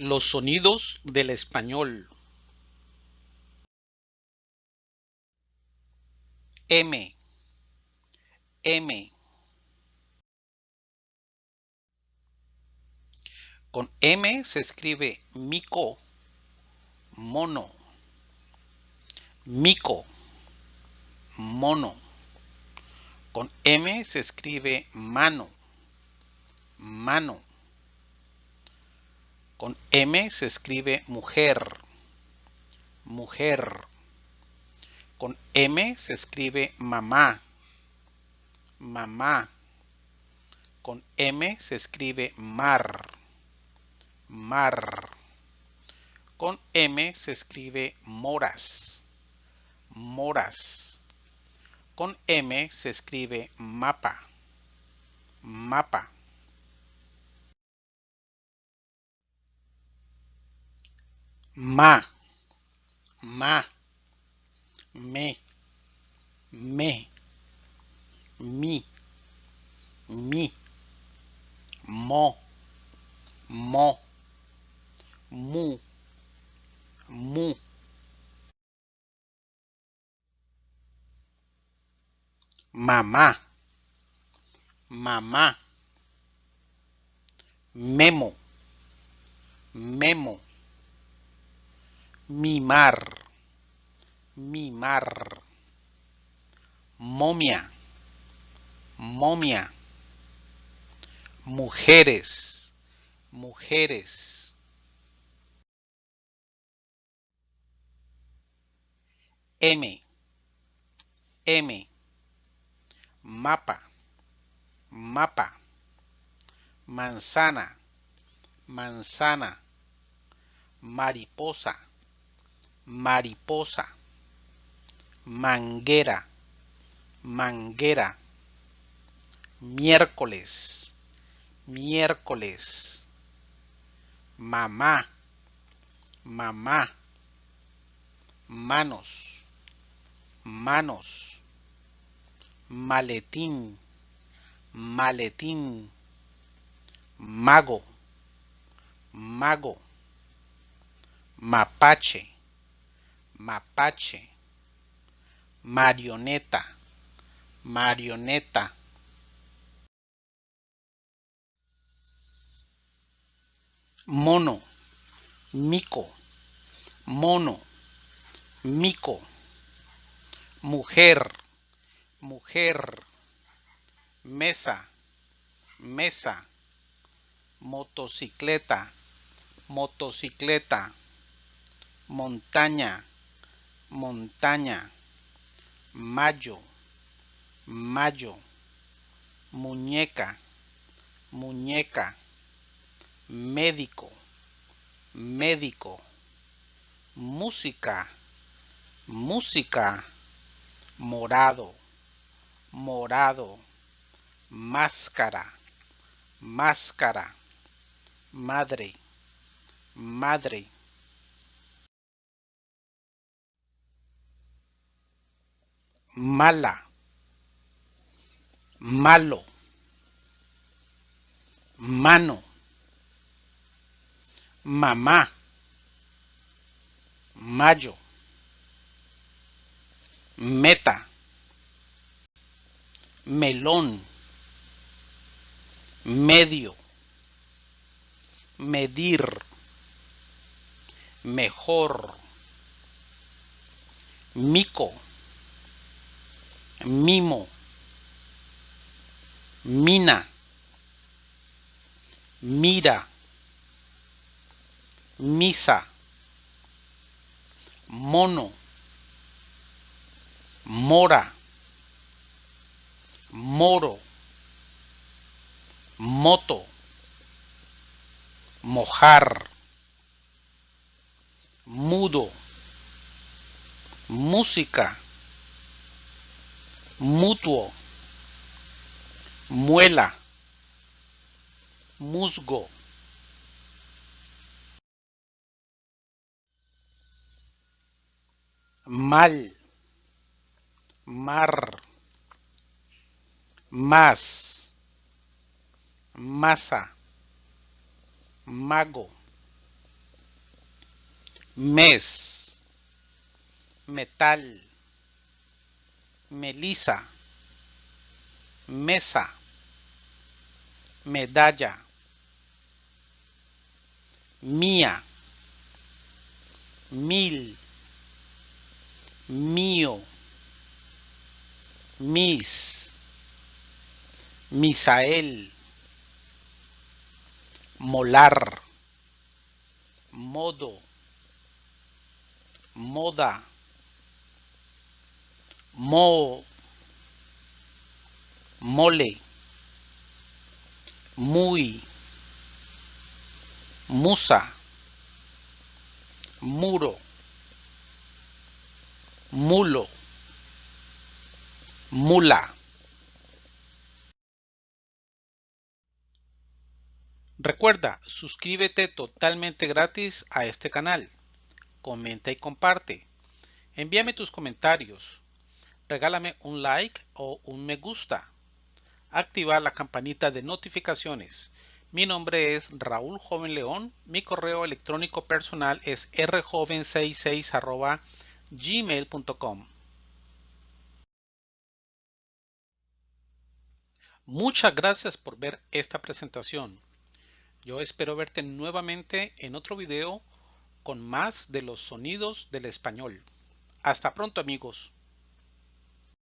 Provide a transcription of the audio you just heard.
Los sonidos del español. M, M. Con M se escribe mico, mono, mico, mono. Con M se escribe mano, mano. Con M se escribe mujer, mujer. Con M se escribe mamá, mamá. Con M se escribe mar, mar. Con M se escribe moras, moras. Con M se escribe mapa, mapa. Ma, ma, me, me, mi, mi, mo, mo, mu, mu. Mamá, mamá, memo, memo mimar, mimar, momia, momia, mujeres, mujeres. M, M, mapa, mapa, manzana, manzana, mariposa, mariposa, manguera, manguera, miércoles, miércoles, mamá, mamá, manos, manos, maletín, maletín, mago, mago, mapache, mapache, marioneta, marioneta. Mono, mico, mono, mico. Mujer, mujer. Mesa, mesa. Motocicleta, motocicleta. Montaña, montaña, mayo, mayo, muñeca, muñeca, médico, médico, música, música, morado, morado, máscara, máscara, madre, madre mala, malo, mano, mamá, mayo, meta, melón, medio, medir, mejor, mico, mimo, mina, mira, misa, mono, mora, moro, moto, mojar, mudo, música, mutuo, muela, musgo. mal, mar, más, masa, mago, mes, metal, melisa, mesa, medalla, mía, mil, mío, mis, misael, molar, modo, moda, mo, mole, muy, musa, muro, mulo, mula. Recuerda, suscríbete totalmente gratis a este canal. Comenta y comparte. Envíame tus comentarios. Regálame un like o un me gusta. Activa la campanita de notificaciones. Mi nombre es Raúl Joven León. Mi correo electrónico personal es rjoven66 gmail.com. Muchas gracias por ver esta presentación. Yo espero verte nuevamente en otro video con más de los sonidos del español. Hasta pronto amigos.